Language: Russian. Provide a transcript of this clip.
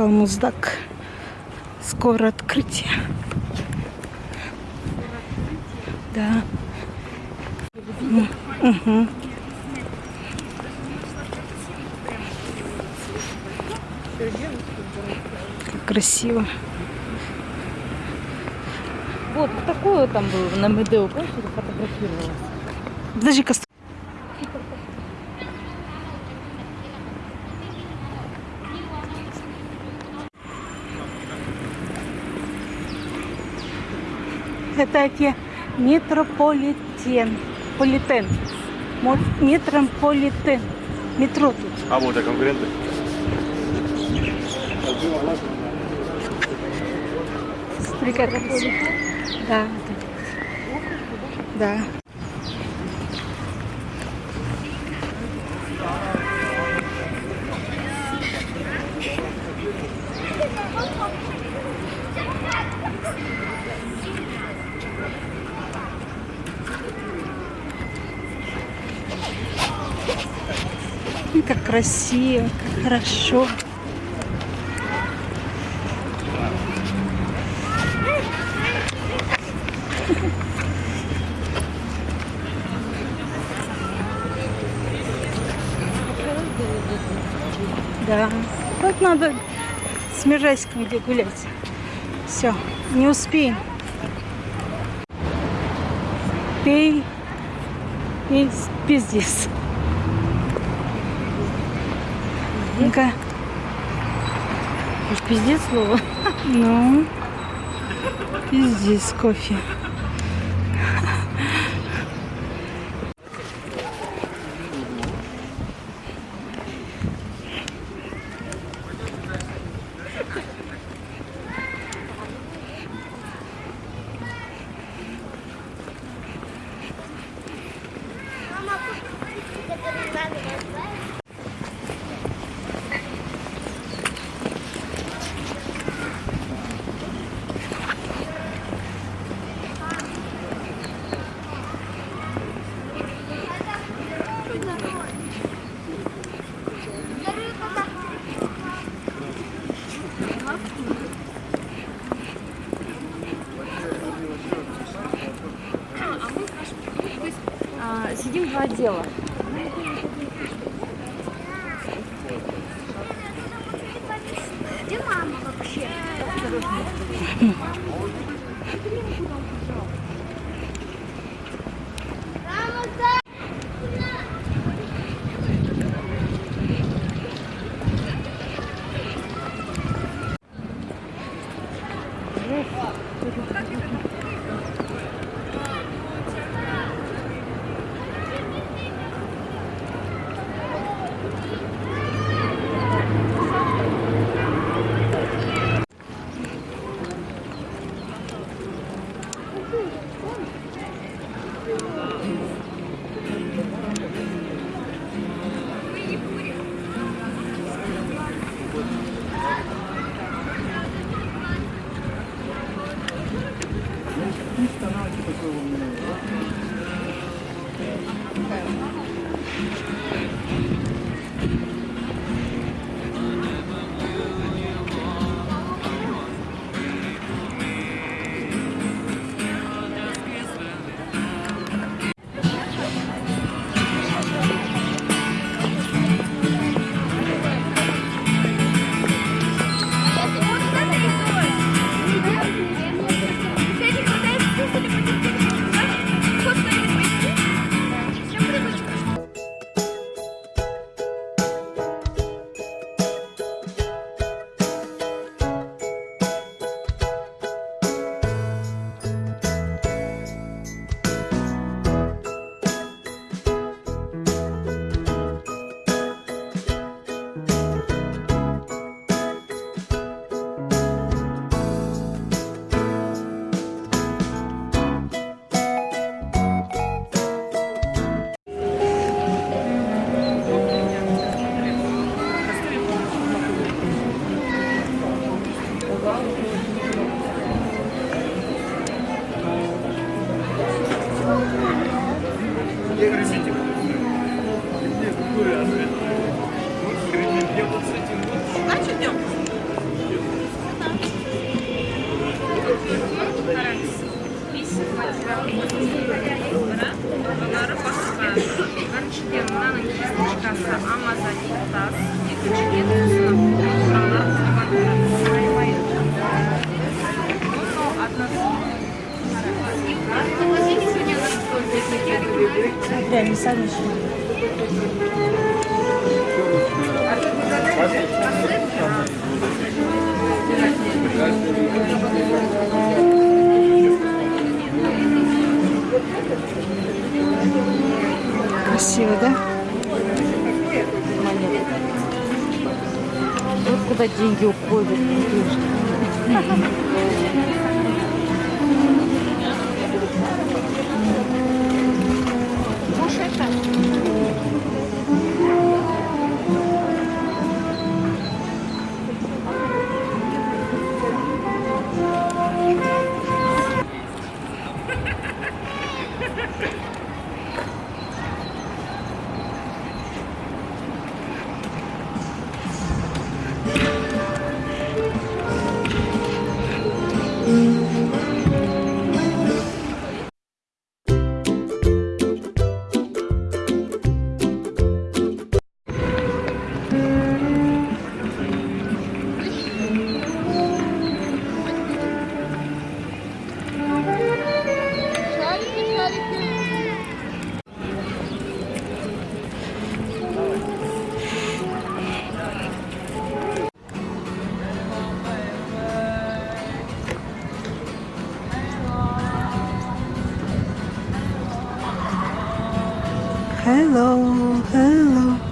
Балмуздак. Скоро открытие. Да. Мгм. Как красиво. Вот такое там было на Медео, помнишь, я фотографировалась? Подожди-ка. Это те метрополитен. Политен. Метрополитен. Метро тут. А вот и конкуренты. Как красиво. Да. Да. Ой, Как красиво, как хорошо. Да. Вот надо с Межайском где гулять. Все, не успеем. Пей, пей, пиздец. Ну-ка, Уж пиздец слово. ну, пиздец кофе. А, отдела. Где мама вообще? Bunları basıp біріншіден мынаның кисточкасы амазонит тас екіншіден Да, не сами еще. Красиво, да? Монеты. Вот куда деньги уходят. Hello, hello.